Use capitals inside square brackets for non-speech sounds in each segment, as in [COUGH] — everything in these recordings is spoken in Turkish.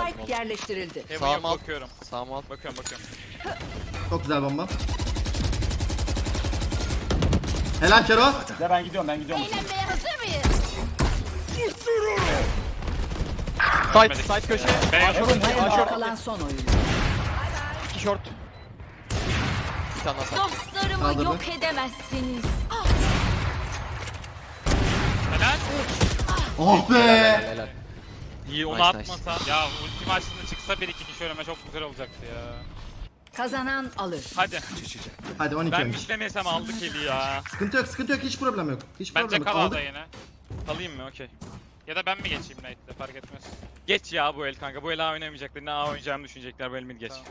Spike yerleştirildi. Heaven Sağ yok mal. bakıyorum. Sağ mal. Bakıyorum bakıyorum. Çok güzel bomba. Helal Kero. Ya ben gidiyorum ben gidiyorum. Eğlenmeye hazır mıyız? Side, side köşe. B yok. Heaven heaven. kalan son oyuncu. İki short. Bir tane daha side. Dostlarımı Kaldırdı. yok edemezsiniz. Helal. Oh be. Helal, helal. İyi onu Nice, atmasa. Ya ulti maçında çıksa bir iki kişi önüme çok güzel olacaktı ya. Kazanan alır. Hadi. Hadi 12 Ben ölmüş. aldık eli ya. Sıkıntı yok sıkıntı yok hiç problem yok. Hiç Bence problem yok. Aldık. yine. Alayım mı? Okey. Ya da ben mi geçeyim Nate'le fark etmez. Geç ya bu el kanka. Bu el A oynamayacaklar. Ne A oynayacağımı düşünecekler. Bu el mid geç. Tamam.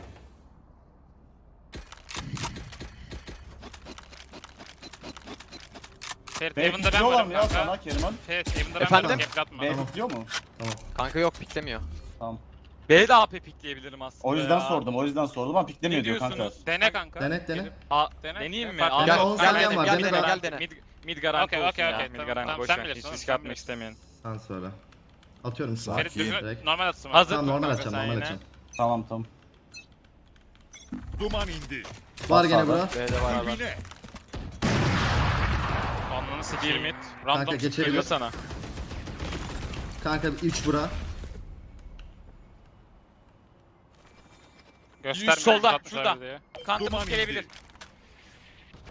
Ferit Evan'da ben varım ya kanka. sana Keriman. Ferit Evan'da ben Efendim? varım. Gap atma. Tamam. Kanka yok piklemiyor. Tamam. B de AP pikleyebilirim aslında O yüzden ya. sordum o yüzden sordum ama Ne piklemiyor diyor kanka. diyorsunuz? Dene kanka. Dene dene. A, dene. Deneyeyim mi? Gel, A- on gel, saniyen dene, var, gel, dene gel, dene. Mid, mid garanti Okey, olsun okey, ya. okey, Mid tamam, garanti. tamam, Boş sen ver. bilirsin, Hiç risk sen atmak bilirsin. istemeyin. Sen söyle. Atıyorum sana. Ferit düzgün direkt. normal atsın. Hazır Tamam normal kanka açacağım sen normal yine. açacağım. Tamam tamam. Duman indi. Var gene bura. B'de var var. Dibine. Anlanı sikeyim mid. Kanka, Random geçebilir. geliyor sana. Kanka 3 bura. Gösterme. solda, 160 şurada. abi. Kantımız gelebilir.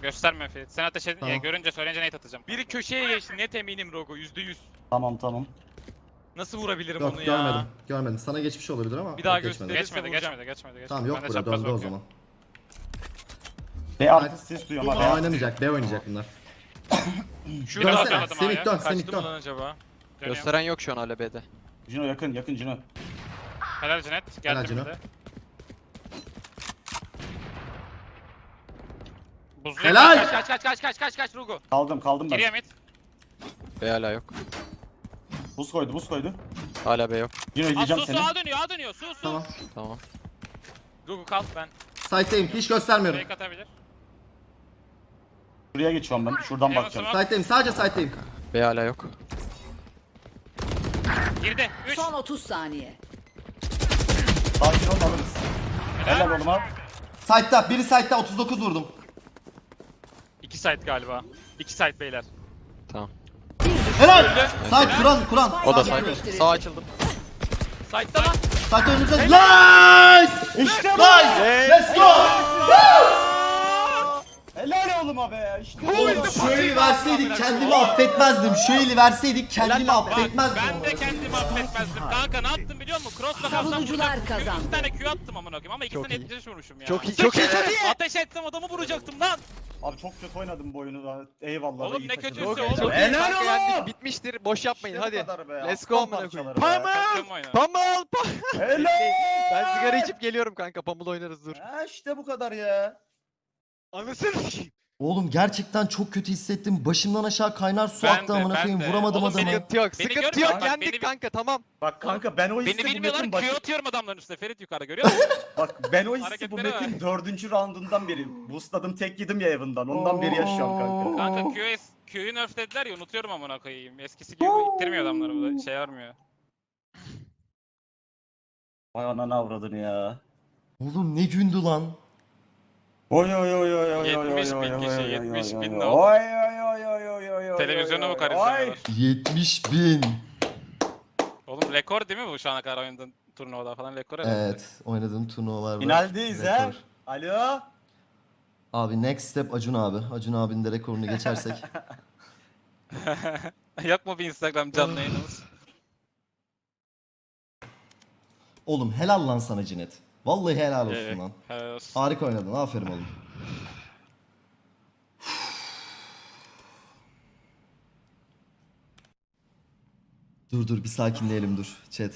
Gösterme Ferit. Sen ateş edin. Tamam. Görünce söyleyince nate atacağım. Biri köşeye geçti net eminim Rogo %100. Tamam tamam. Nasıl vurabilirim Yok onu ya? görmedim. Görmedim. Sana geçmiş olabilir ama. Bir daha yok, geçmedi. Geçmedi, vuracağım. geçmedi, geçmedi, geçmedi. Tamam yok Ben de bura çapraz döndü o bakıyorum. zaman. B artı ses duyuyorum A. B. oynamayacak. B oynayacak bunlar. Şurada Dönsene. atladım Semih A'ya. dön. Kaçtı Semih mı dön. lan acaba? Dönüyorum. Gösteren yok şu an hala B'de. Cino yakın yakın Cino. Helal Cinet. Helal Geldim Cino. de. Buzlu Helal! Kaç, Kaç kaç kaç kaç kaç kaç Rogo. Kaldım kaldım ben. Geriye mid. B hala yok. Buz koydu buz koydu. Hala B yok. Cino Aa, izleyeceğim su su seni. A dönüyor, A dönüyor. Su su. Tamam. Tamam. Rogu kalk ben. Site'deyim. Hiç göstermiyorum. Fake atabilir. Şuraya geçiyorum ben. Şuradan Eyvah, bakacağım. tamam. Site'deyim. Sadece site'deyim. B hala yok. Girdi. 3. Son 30 saniye. Sakin ol alırız. Helal oğlum ha. Site'da. Biri site'da 39 vurdum. 2 site galiba. 2 site beyler. Tamam. Helal. Site kuran kuran. O da yerleştirildi. Sağ açıldım. Site'da lan. Site önümüzde. Nice. İşte bu. Nice. Let's go. Oğlum be. İşte. Oğlum eli verseydik kendimi affetmezdim. Eli verseydik kendimi affetmezdim. ben de kendimi affetmezdim. Kanka ne yaptım biliyor musun? Cross'la kalsam burada kazandı. 2 tane Q attım amına koyayım ama iyi. 75 vurmuşum ya. Çok iyi çok iyi çok iyi. Ateş etsem adamı vuracaktım lan. Abi çok kötü oynadım bu oyunu da. Eyvallah. Oğlum ne kötüsü oğlum. Helal oğlum. bitmiştir. Boş yapmayın hadi. Let's go amına koyayım. Pamul. Pamul. Helal. Ben sigara içip geliyorum kanka. Pamul oynarız dur. Ha işte bu kadar ya. Anasını sikeyim. Oğlum gerçekten çok kötü hissettim. Başımdan aşağı kaynar su Ben aktı de, amına ben koyayım. de. Vuramadım Oğlum adamı. Sıkıntı yok. Beni Sıkıntı görmüyor yok. Bak Yendik beni- kanka tamam. Bak kanka ben o hissi Beni bu bilmiyorlar metin Q başı... atıyorum adamların üstüne. Ferit yukarıda görüyor musun? [LAUGHS] Bak ben o hissi bu Hareketlere metin dördüncü roundundan beri. Boostladım tek yedim ya evinden. Ondan beri yaşıyorum kanka. Kanka Q'yu Q'yu nerflediler ya unutuyorum amına koyayım. Eskisi gibi ittirmiyor adamları bu da şey vermiyor. Vay ananı avradını ya. Oğlum ne gündü lan. Oy oy oy oy oy oy 70 oy bin oy kişi, oy 70 oy bin oy ne oy. oldu? Oy oy oy oy oy oy oy Televizyona oy. izlemeler. 70 bin. Oğlum rekor değil mi bu şu ana kadar oynadığın turnuvada falan rekor herhalde. Evet oynadığım turnuvalar var. Finaldeyiz. Rekor. Alo. Abi next step Acun abi. Acun abinin de rekorunu geçersek. Yok mu bir Instagram canlı yayınımız? oğlum helal lan sana Cinet. Vallahi helal olsun Evet. lan. Helal olsun. Harika oynadın. Aferin oğlum. Dur dur bir sakinleyelim dur chat.